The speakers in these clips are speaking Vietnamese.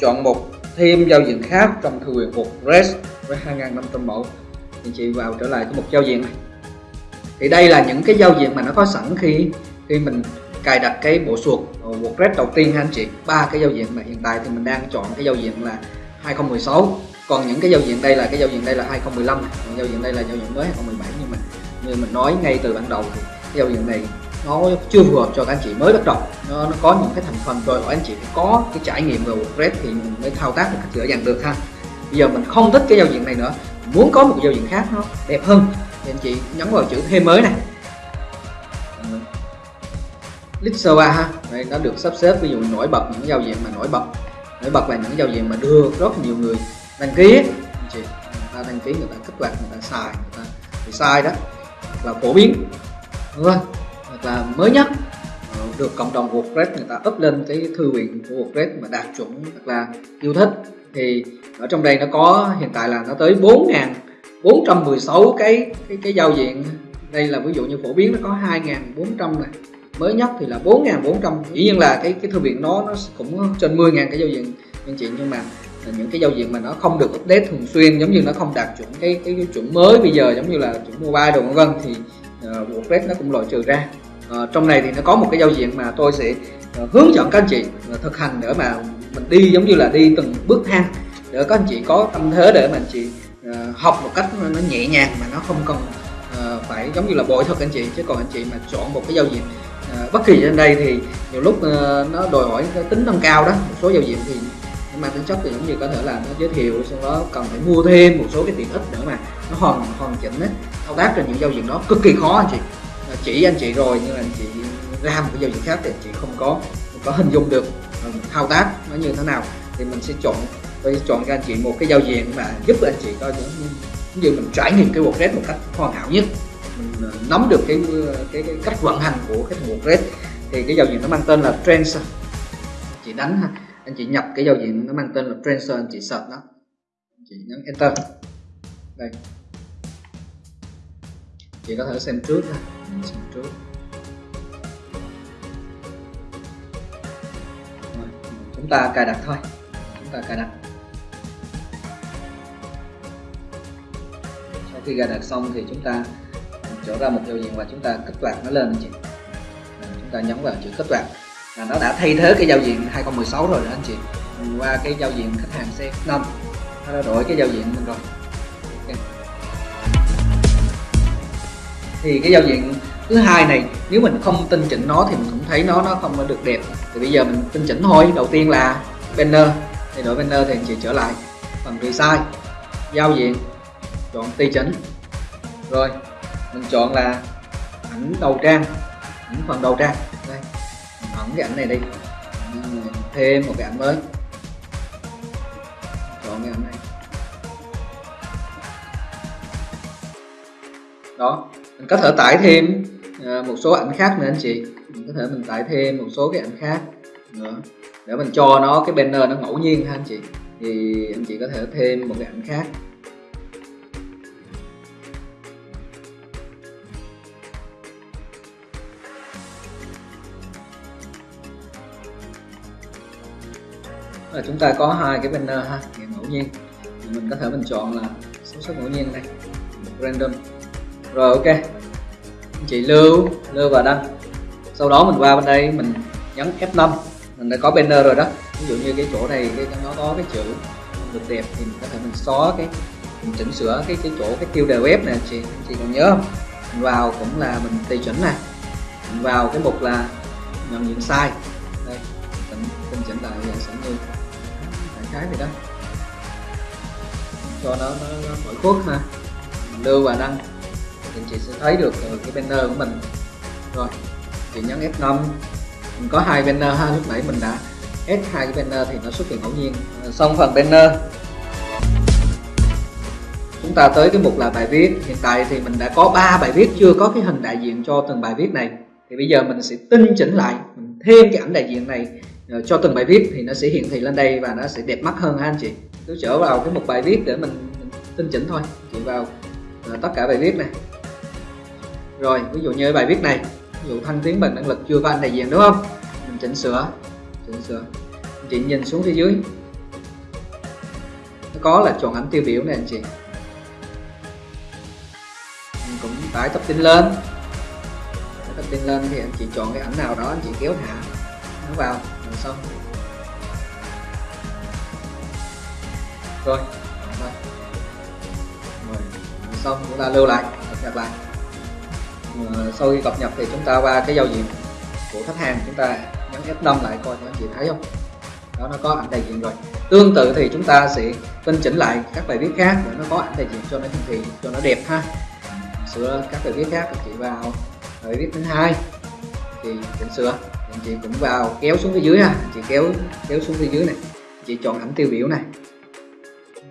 chọn một thêm giao diện khác trong thư viện REST với 2.500 mẫu thì chị vào trở lại cái mục giao diện này thì đây là những cái giao diện mà nó có sẵn khi khi mình cài đặt cái bộ suột WordPress đầu tiên ha anh chị ba cái giao diện mà hiện tại thì mình đang chọn cái giao diện là 2016 còn những cái giao diện đây là cái giao diện đây là 2015 còn giao diện đây là giao diện mới 2017 nhưng mà như mình nói ngay từ ban đầu thì cái giao diện này nó chưa phù hợp cho các anh chị mới bắt đầu. Nó, nó có những cái thành phần rồi hỏi anh chị phải có cái trải nghiệm về WordPress thì mình mới thao tác được dễ dàng được ha. Bây giờ mình không thích cái giao diện này nữa. Muốn có một giao diện khác nó đẹp hơn. Thì anh chị nhấn vào chữ thêm mới này. List 3 ha. Đây nó được sắp xếp ví dụ nổi bật những giao diện mà nổi bật. Nổi bật là những giao diện mà đưa rất nhiều người đăng ký anh chị người ta đăng ký người ta kích hoạt người ta xài người ta thì sai đó. Là phổ biến. Đúng không? Là mới nhất ờ, được cộng đồng WordPress người ta up lên cái thư viện của WordPress mà đạt chuẩn thật là yêu thích. Thì ở trong đây nó có hiện tại là nó tới 4.416 cái cái cái giao diện. Đây là ví dụ như phổ biến nó có 2.400 này. Mới nhất thì là 4.400 dĩ nhiên là cái cái thư viện nó nó cũng trên 10.000 cái giao diện anh chị nhưng mà những cái giao diện mà nó không được update thường xuyên giống như nó không đạt chuẩn cái cái, cái chuẩn mới bây giờ giống như là chuẩn mobile đồ vân vân thì uh, WordPress nó cũng loại trừ ra à, trong này thì nó có một cái giao diện mà tôi sẽ ờ, hướng dẫn các anh chị ờ, thực hành để mà mình đi giống như là đi từng bước thang để các anh chị có tâm thế để mà anh chị học một cách nó nhẹ nhàng mà nó không cần phải giống như là bội thật anh chị. Chứ còn anh chị mà chọn một cái giao diện bất kỳ trên đây thì nhiều lúc nó đòi hỏi cái tính nâng cao đó một số giao diện thì mang tính chất thì giống như có thể là nó giới thiệu sau đó cần phải mua thêm một số cái tiện ích nữa mà nó hoàn hoàn chỉnh ấy thao tác trên những giao diện đó. Cực kỳ khó anh chị chỉ anh chị rồi nhưng mà anh chị ra một cái giao diện khác thì anh chị không có không có hình dung được ừ, thao tác nó như thế nào. Thì mình sẽ chọn tôi sẽ chọn cho anh chị một cái giao diện mà giúp anh chị coi những như mình trải nghiệm cái WordPress một cách hoàn hảo nhất. Mình ờ, nắm được cái ờ, cái, cái cách vận hành của cái WordPress thì cái giao diện nó mang tên là Trends chị đánh ha. Anh chị nhập cái giao diện nó mang tên là Tracer anh chị search nó. Anh chị nhấn enter. Đây. Chị có thể xem trước ha xem trước Rồi, chúng ta cài đặt thôi. Chúng ta cài đặt. Sau khi cài đặt xong thì chúng ta trở ra một giao diện và chúng ta kích hoạt nó lên anh chị à, chúng ta nhấn vào chữ kích hoạt là nó đã thay thế cái giao diện 2016 rồi đó anh chị. Qua cái giao diện khách hàng xe 5 nó đã đổi cái giao diện mình rồi thì cái giao diện thứ hai này, nếu mình không tinh chỉnh nó thì mình cũng thấy nó nó không có được đẹp. Thì bây giờ mình tinh chỉnh thôi. Đầu tiên là banner. Thì đổi banner thì anh chị trở lại. Phần resize giao diện. Chọn tùy chỉnh. Rồi, mình chọn là ảnh đầu trang. Ảnh phần đầu trang. Đây ẩn cái ảnh này đi. Thêm một cái ảnh mới. Chọn cái ảnh này. Đó, mình có thể tải thêm À, một số ảnh khác nữa anh chị. Mình có thể mình tải thêm một số cái ảnh khác nữa. Để mình cho nó cái banner nó ngẫu nhiên ha anh chị. Thì anh chị có thể thêm một cái ảnh khác. Là chúng ta có hai cái banner ha hiện ngẫu nhiên. Thì mình có thể mình chọn là số số ngẫu nhiên đây. Random. Rồi, ok chị lưu lưu và đăng. Sau đó mình qua bên đây mình nhấn F5 mình đã có banner rồi đó. Ví dụ như cái chỗ này cái nó có cái chữ được đẹp thì mình có thể mình xóa cái mình chỉnh sửa cái cái chỗ cái tiêu đề web này anh chị chị còn nhớ không? Mình vào cũng là mình tùy chỉnh này mình vào cái mục là nhận diện sai đây mình mình chỉnh lại dạng sẽ như cái này đó. Cho nó nó, nó khỏi khuất ha mình lưu và đăng thì chị sẽ thấy được ờ, cái banner của mình. Rồi chị nhấn F5 mình có hai banner ha lúc nãy mình đã add hai cái banner thì nó xuất hiện ngẫu nhiên. Ờ, xong phần banner. Chúng ta tới cái mục là bài viết. Hiện tại thì mình đã có 3 bài viết chưa có cái hình đại diện cho từng bài viết này. Thì bây giờ mình sẽ tinh chỉnh lại mình thêm cái ảnh đại diện này ờ, cho từng bài viết thì nó sẽ hiển thị lên đây và nó sẽ đẹp mắt hơn ha anh chị. Cứ trở vào cái mục bài viết để mình, mình tinh chỉnh thôi. Chị vào tất cả bài viết này rồi ví dụ như bài viết này ví dụ thăng tiến bằng năng lực chưa có anh đại diện đúng không? Mình chỉnh sửa chỉnh sửa. Chị nhìn xuống phía dưới. Nó có là chọn ảnh tiêu biểu này anh chị. Mình cũng tải tập tin lên. Tải tập tin lên thì anh chị chọn cái ảnh nào đó anh chị kéo thả nó vào rồi xong. Rồi rồi, xong chúng ta lưu lại. Cập lại Ờ, sau khi cập nhật thì chúng ta qua cái giao diện của khách hàng, chúng ta nhấn F5 lại coi anh chị thấy không? Đó, nó có ảnh đại diện rồi. Tương tự thì chúng ta sẽ tinh chỉnh lại các bài viết khác để nó có ảnh đại diện cho nó hiển thị, cho nó đẹp ha. Sửa các bài viết khác anh chị vào. Bài viết thứ hai thì chỉnh sửa. Anh chị cũng vào, kéo xuống phía dưới ha. Anh chị kéo kéo xuống phía dưới này. Anh chị chọn ảnh tiêu biểu này.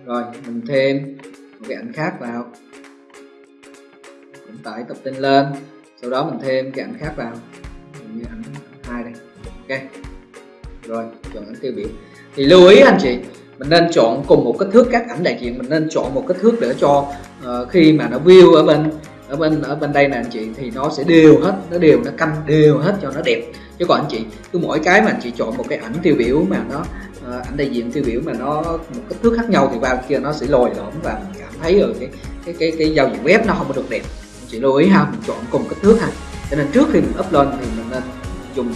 Rồi, mình thêm một cái ảnh khác vào mình tải tập tin lên. Sau đó mình thêm cái ảnh khác vào. Như ảnh hai đây. Ok. Rồi chọn ảnh tiêu biểu. Thì lưu ý anh chị mình nên chọn cùng một kích thước các ảnh đại diện. Mình nên chọn một kích thước để cho uh, khi mà nó view ở bên ở bên ở bên đây nè anh chị thì nó sẽ đều hết nó đều nó canh đều hết cho nó đẹp. Chứ còn anh chị cứ mỗi cái mà anh chị chọn một cái ảnh tiêu biểu mà nó uh, ảnh đại diện tiêu biểu mà nó một kích thước khác nhau thì vào kia nó sẽ lồi lõm và mình cảm thấy ở cái cái cái cái giao diện web nó không có được đẹp chị lưu ý ha mình chọn cùng kích thước ha. Cho nên trước khi mình upload thì mình nên dùng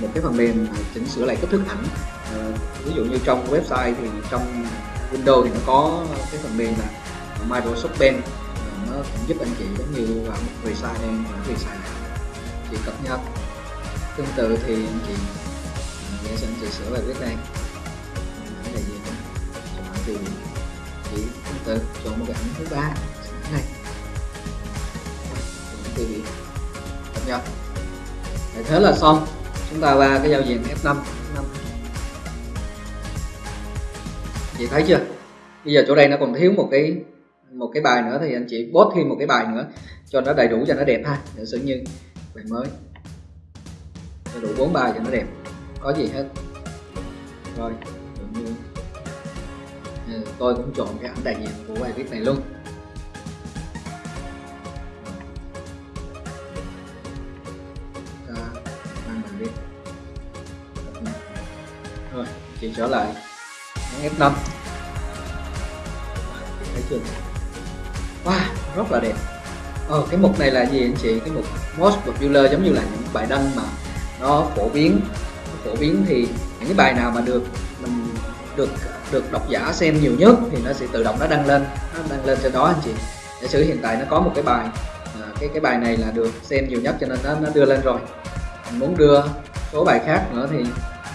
một cái phần mềm chỉnh sửa lại kích thước ảnh. À, ví dụ như trong website thì trong Windows thì nó có cái phần mềm là Microsoft Paint nó cũng giúp anh chị giống như vào một resize đây và resize này chị cập nhật. Tương tự thì anh chị sẽ anh chị sửa lại viết này. Cái này gì chọn thì chị tương tự chọn một cái ảnh thứ ba. Này thì cập Để thế là xong. Chúng ta qua cái giao diện F5 F5 chị thấy chưa? Bây giờ chỗ đây nó còn thiếu một cái một cái bài nữa thì anh chị post thêm một cái bài nữa cho nó đầy đủ, cho nó đẹp ha. Giả sử như bài mới. Đầy đủ bốn bài cho nó đẹp. Có gì hết. Rồi như ừ, tôi cũng chọn cái ảnh đại diện của bài viết này luôn. Rồi chị trở lại. F5 thấy chưa? Wow rất là đẹp. Ờ, cái mục này là gì anh chị? Cái mục most popular giống như là những bài đăng mà nó phổ biến. Phổ biến thì những cái bài nào mà được mình được được độc giả xem nhiều nhất thì nó sẽ tự động nó đăng lên. Nó đăng lên trên đó anh chị. Giả sử hiện tại nó có một cái bài à, cái cái bài này là được xem nhiều nhất cho nên nó, nó đưa lên rồi. Mình muốn đưa số bài khác nữa thì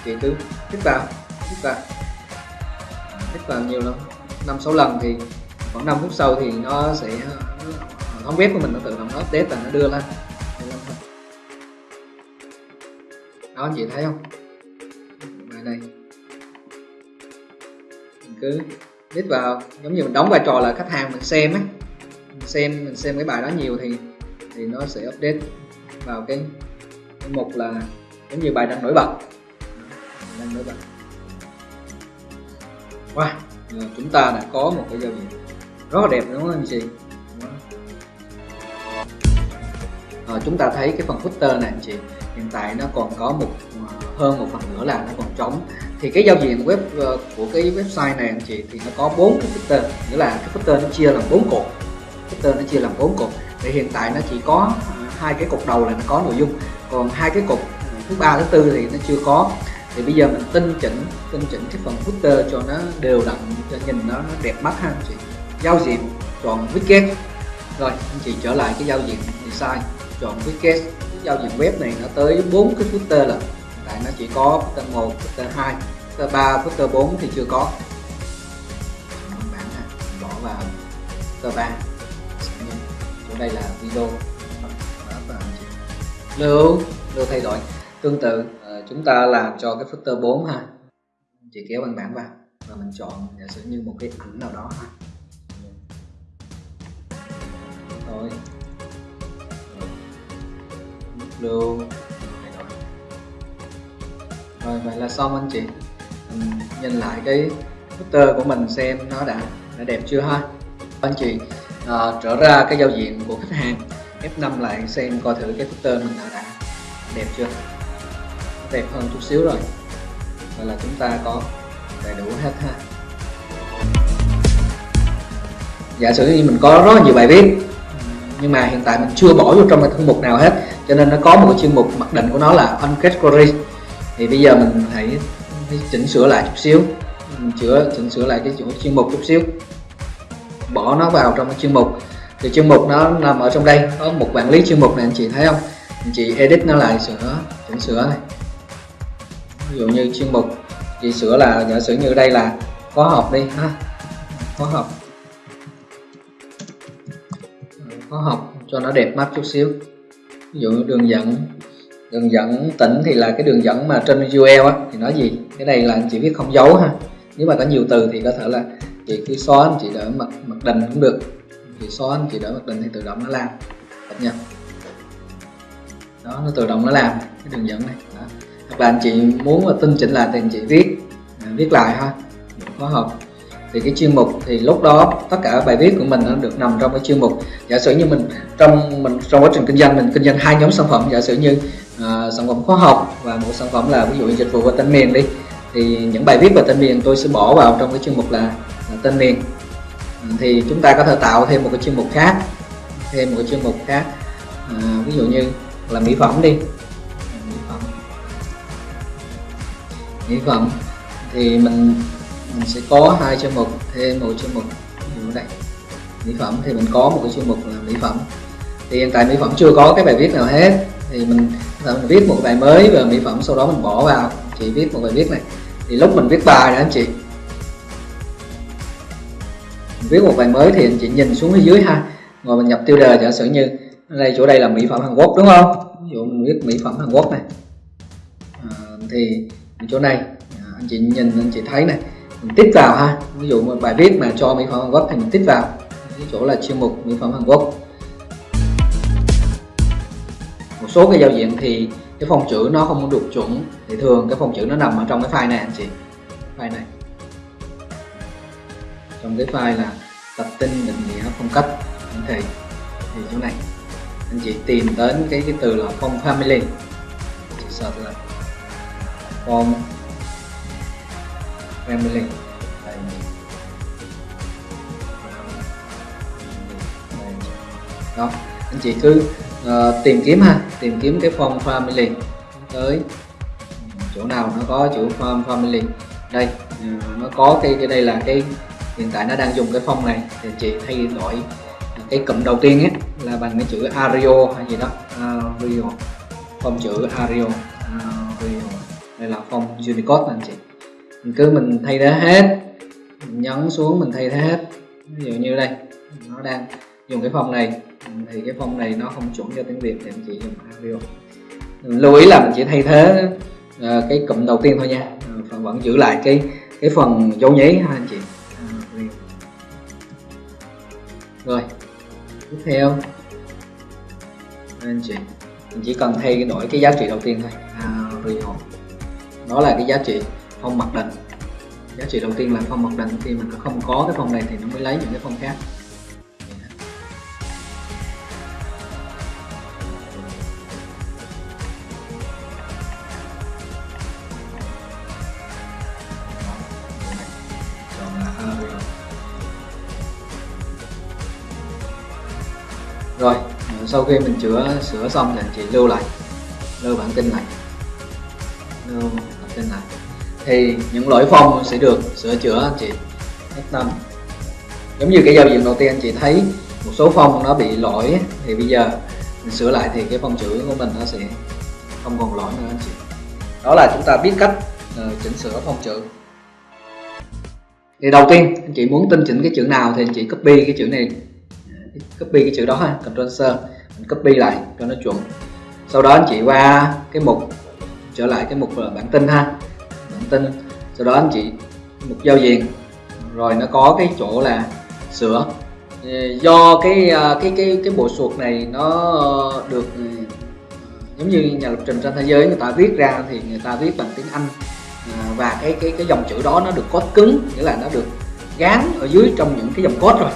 chị cứ thích vào thích vào thích vào nhiều lắm. Năm sáu lần thì khoảng 5 phút sau thì nó sẽ thống web của mình nó tự động nó update và nó đưa lên. Đó anh chị thấy không? Bài này. Mình cứ click vào giống như mình đóng vai trò là khách hàng mình xem ấy. Mình xem mình xem cái bài đó nhiều thì thì nó sẽ update vào cái, cái mục là giống như bài đang nổi bật. Đang nổi bật wow à, chúng ta đã có một cái giao diện rất là đẹp đúng không anh chị? À, chúng ta thấy cái phần footer này anh chị hiện tại nó còn có một à, hơn một phần nữa là nó còn trống. Thì cái giao diện web ờ, của cái website này anh chị thì nó có bốn cái footer nghĩa là cái footer nó chia làm bốn cột. Footer nó chia làm bốn cột. Thì hiện tại nó chỉ có à, hai cái cột đầu là nó có nội dung. Còn hai cái cột thứ ba thứ tư thì nó chưa có thì bây giờ mình tinh chỉnh tinh chỉnh cái phần footer cho nó đều đặn cho nhìn nó, nó đẹp mắt ha anh chị. Giao diện chọn widget. Rồi anh chị trở lại cái giao diện design chọn widget. Cái giao diện web này nó tới bốn cái footer là tại nó chỉ có footer 1, footer 2, footer 3, footer 4 thì chưa có. Bạn bỏ vào footer 3 chỗ đây là video. Lưu lưu thay đổi. Tương tự chúng ta làm cho cái footer 4 ha chị kéo văn bản vào và mình chọn giả sử như một cái ảnh nào đó ha rồi. Lưu rồi vậy là xong anh chị. Mình nhìn lại cái footer của mình xem nó đã đã đẹp chưa ha? Anh chị à, trở ra cái giao diện của khách hàng F5 lại xem coi thử cái footer mình đã, đã đẹp chưa? Đẹp hơn chút xíu rồi. Vậy là chúng ta có đầy đủ hết ha. Giả sử như mình có rất nhiều bài viết, nhưng mà hiện tại mình chưa bỏ vô trong cái thư mục nào hết, cho nên nó có một cái chuyên mục mặc định của nó là uncategory thì bây giờ mình hãy chỉnh sửa lại chút xíu, mình chữa, chỉnh sửa lại cái chỗ chuyên mục chút xíu. Bỏ nó vào trong cái chuyên mục. Thì chuyên mục nó nằm ở trong đây, có một quản lý chuyên mục này, anh chị thấy không? Anh chị edit nó lại sửa, chỉnh sửa này ví dụ như chuyên mục chị sửa là giả sử như đây là khóa học đi, ha. Khóa học. Khóa học cho nó đẹp mắt chút xíu. Ví dụ đường dẫn. Đường dẫn tỉnh thì là cái đường dẫn mà trên URL á, thì nói gì? Cái này là anh chị viết không dấu ha. Nếu mà có nhiều từ thì có thể là chị cứ xóa, anh chị đỡ mặt mặt định cũng được. Chị xóa, anh chị đỡ mặt định thì tự động nó làm. Được nhật. Đó, nó tự động nó làm, cái đường dẫn này. Đó và anh chị muốn mà tinh chỉnh lại thì anh chị viết à, viết lại ha. Khóa học thì cái chuyên mục thì lúc đó tất cả bài viết của mình nó được nằm trong cái chuyên mục. Giả sử như mình trong mình trong quá trình kinh doanh mình kinh doanh hai nhóm sản phẩm. Giả sử như uh, sản phẩm khóa học và một sản phẩm là ví dụ dịch vụ và tên miền đi thì những bài viết về tên miền tôi sẽ bỏ vào trong cái chuyên mục là, là tên miền. Ừ, thì chúng ta có thể tạo thêm một cái chuyên mục khác thêm một cái chuyên mục khác. Uh, ví dụ như là mỹ phẩm đi. Mỹ phẩm thì mình mình sẽ có hai chuyên mục thêm một chuyên mục như dụ mỹ phẩm thì mình có một cái chuyên mục là mỹ phẩm. Thì hiện tại mỹ phẩm chưa có cái bài viết nào hết. Thì mình, mình viết một bài mới về mỹ phẩm sau đó mình bỏ vào. Chỉ viết một bài viết này. Thì lúc mình viết bài đó anh chị. Mình viết một bài mới thì anh chị nhìn xuống phía dưới ha. Rồi mình nhập tiêu đề giả sử như đây chỗ đây là mỹ phẩm Hàn Quốc đúng không? Ví dụ mình viết mỹ phẩm Hàn Quốc này. À, thì chỗ này. À, anh chị nhìn anh chị thấy này. Mình tích vào ha. Ví dụ một bài viết mà cho mỹ phẩm Hàn Quốc thì mình tích vào. Cái chỗ là chuyên mục mỹ phẩm Hàn Quốc. Một số cái giao diện thì cái phông chữ nó không được chuẩn. Thì thường cái phông chữ nó nằm ở trong cái file này anh chị. File này. Trong cái file là tập tin định nghĩa phong cách anh thầy. Thì chỗ này. Anh chị tìm đến cái cái từ là phong family. Chị search là phong family. Đó. Anh chị cứ uh, tìm kiếm ha. Tìm kiếm cái form family. Tới chỗ nào nó có chữ form family. Đây uh, nó có cái cái đây là cái hiện tại nó đang dùng cái phong này. Thì chị thay đổi cái cụm đầu tiên ấy là bằng cái chữ Ario hay gì đó. Ario phong chữ Ario là phong Unicode anh chị. Mình cứ mình thay thế hết mình nhấn xuống mình thay thế hết. Ví dụ như đây nó đang dùng cái phong này thì cái phong này nó không chuẩn cho tiếng Việt thì anh chị dùng Ario lưu ý là mình chỉ thay thế uh, cái cụm đầu tiên thôi nha. Uh, phần vẫn giữ lại cái cái phần dấu nháy ha anh chị. Uh, rồi tiếp theo. Anh chị mình chỉ cần thay đổi cái giá trị đầu tiên thôi. Ario đó là cái giá trị phong mặc định. Giá trị đầu tiên là phong mặc định, khi mình không có cái phong này thì nó mới lấy những cái phong khác. Rồi, sau khi mình chữa, sửa xong thì anh chị lưu lại. Lưu bản tin này lưu trên này thì những lỗi phong sẽ được sửa chữa anh chị. Hết năm. Giống như cái giao diện đầu tiên anh chị thấy một số phong nó bị lỗi. Thì bây giờ mình sửa lại thì cái phong chữ của mình nó sẽ không còn lỗi nữa anh chị. Đó là chúng ta biết cách uh, chỉnh sửa phong chữ thì đầu tiên anh chị muốn tinh chỉnh cái chữ nào thì anh chị copy cái chữ này. Copy cái chữ đó ha Ctrl C mình copy lại cho nó chuẩn. Sau đó anh chị qua cái mục trở lại cái mục là bản tin ha. Bản tin. Sau đó anh chị mục giao diện. Rồi nó có cái chỗ là sửa. Do cái à, cái cái cái bộ suột này nó được ừ, giống như nhà lập trình trên thế giới người ta viết ra thì người ta viết bằng tiếng Anh. À, và cái cái cái dòng chữ đó nó được code cứng, nghĩa là nó được gán ở dưới trong những cái dòng code rồi.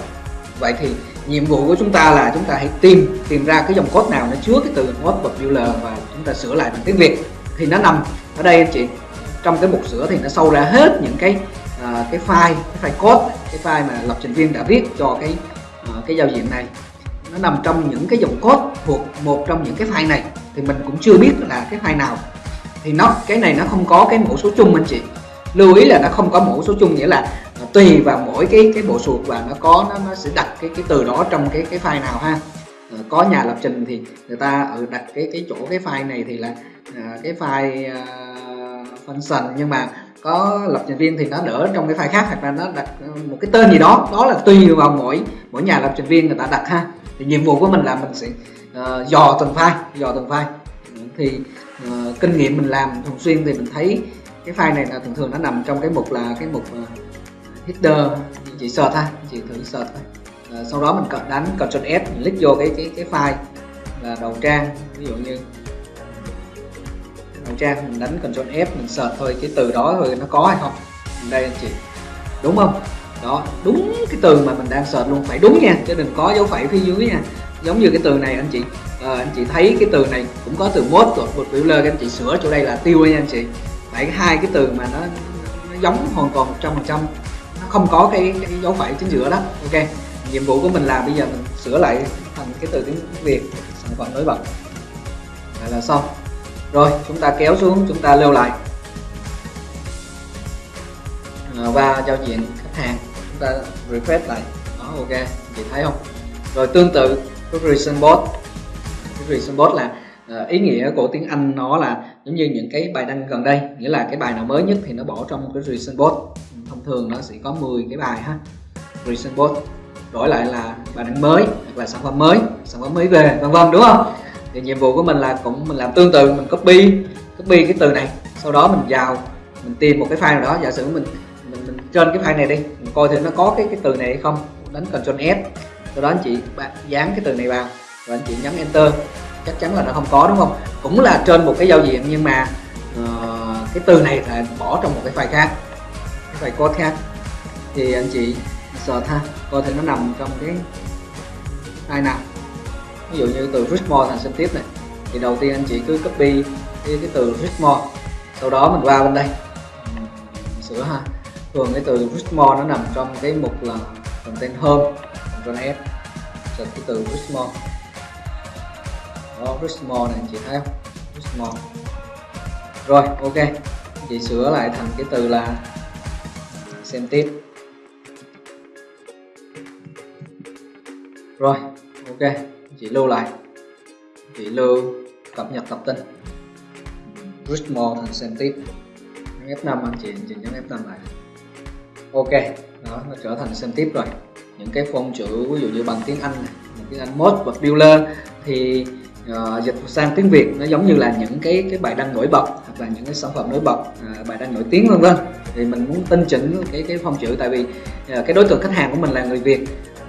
Vậy thì nhiệm vụ của chúng ta là chúng ta hãy tìm tìm ra cái dòng code nào nó chứa cái từ what popular và chúng ta sửa lại bằng tiếng Việt thì nó nằm ở đây anh chị. Trong cái mục sửa thì nó sâu ra hết những cái uh, cái file cái file code cái file mà lập trình viên đã viết cho cái à, cái giao diện này. Nó nằm trong những cái dòng code thuộc một trong những cái file này. Thì mình cũng chưa biết là cái file nào. Thì nó cái này nó không có cái mẫu số chung anh chị. Lưu ý là nó không có mẫu số chung nghĩa là à, tùy vào mỗi cái cái bộ suột và nó có nó, nó sẽ đặt cái cái từ đó trong cái cái file nào ha. Ờ, có nhà lập trình thì người ta ở đặt cái cái chỗ cái file này thì là ờ, cái file ờ, function. Nhưng mà có lập trình viên thì nó đỡ trong cái file khác hoặc là nó đặt một cái tên gì đó. Đó là tùy vào mỗi mỗi nhà lập trình viên người ta đặt ha. Thì nhiệm vụ của mình là mình sẽ uh, dò từng file dò từng file. Thì uh, kinh nghiệm mình làm thường xuyên thì mình thấy cái file này là thường thường nó nằm trong cái mục là cái mục uh, header chị search ha chị thử search thôi. Ờ, sau đó mình đánh Ctrl S mình click vô cái cái cái file là đầu trang ví dụ như đầu trang mình đánh Ctrl F mình search thôi cái từ đó thôi nó có hay không? Đây anh chị. Đúng không? Đó đúng cái từ mà mình đang search luôn phải đúng nha chứ đừng có dấu phẩy phía dưới nha. Giống như cái từ này anh chị. À, anh chị thấy cái từ này cũng có từ mốt của một biểu lơ anh chị sửa chỗ đây là tiêu nha anh chị. Phải hai cái từ mà nó, nó giống hoàn toàn một trăm phần trăm. Nó không có cái, cái dấu phẩy chính giữa đó. Ok nhiệm vụ của mình là bây giờ mình sửa lại thành cái từ tiếng việt, sản phẩm nổi bật. Vậy là xong. Rồi, chúng ta kéo xuống, chúng ta lưu lại. Và giao diện khách hàng, chúng ta refresh lại. Đó, ok. Chị thấy không? Rồi, tương tự cái reason bot cái reason bot là à, ý nghĩa của tiếng Anh nó là giống như những cái bài đăng gần đây. Nghĩa là cái bài nào mới nhất thì nó bỏ trong cái reason bot thông thường nó sẽ có 10 cái bài ha. Reason bot đổi lại là bài đăng mới hoặc là sản phẩm mới sản phẩm mới về vân vân đúng không? Thì nhiệm vụ của mình là cũng mình làm tương tự mình copy copy cái từ này sau đó mình vào mình tìm một cái file nào đó giả sử mình mình, mình trên cái file này đi mình coi thử nó có cái cái từ này hay không đánh Ctrl S sau đó anh chị dán cái từ này vào và anh chị nhấn enter chắc chắn là nó không có đúng không? Cũng là trên một cái giao diện nhưng mà uh, cái từ này là bỏ trong một cái file khác cái file code khác. Thì anh chị search ha. Coi thử nó nằm trong cái ai nào ví dụ như từ Richmore thành sinh tiếp này. Thì đầu tiên anh chị cứ copy cái, cái từ Richmore sau đó mình qua bên đây. Mình sửa ha. Thường cái từ Richmore nó nằm trong cái mục là content home Ctrl F search cái từ Richmore. Đó Richmore này anh chị thấy không? Richmore. Rồi ok. Chị sửa lại thành cái từ là xem tiếp. Rồi ok chị lưu lại. Chị lưu cập nhật tập tin. Richmond thành xem F5 anh chị chỉnh nhấn F5 lại. Ok đó nó trở thành xem tiếp rồi. Những cái phông chữ ví dụ như bằng tiếng Anh này, tiếng Anh mode và builder thì uh, dịch sang tiếng Việt nó giống như là những cái cái bài đăng nổi bật hoặc là những cái sản phẩm nổi bật uh, bài đăng nổi tiếng vân vân. Thì mình muốn tinh chỉnh cái cái phông chữ tại vì uh, cái đối tượng khách hàng của mình là người Việt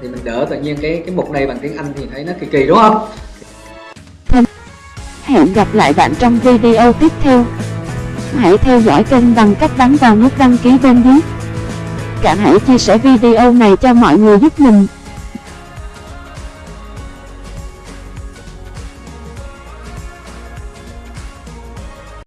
thì mình đỡ tự nhiên cái cái mục này bằng tiếng Anh thì thấy nó kỳ kỳ, đúng không Hẹn gặp lại bạn trong video tiếp theo. Hãy theo dõi kênh bằng cách bấm vào nút đăng ký bên dưới. Cả hãy chia sẻ video này cho mọi người giúp mình.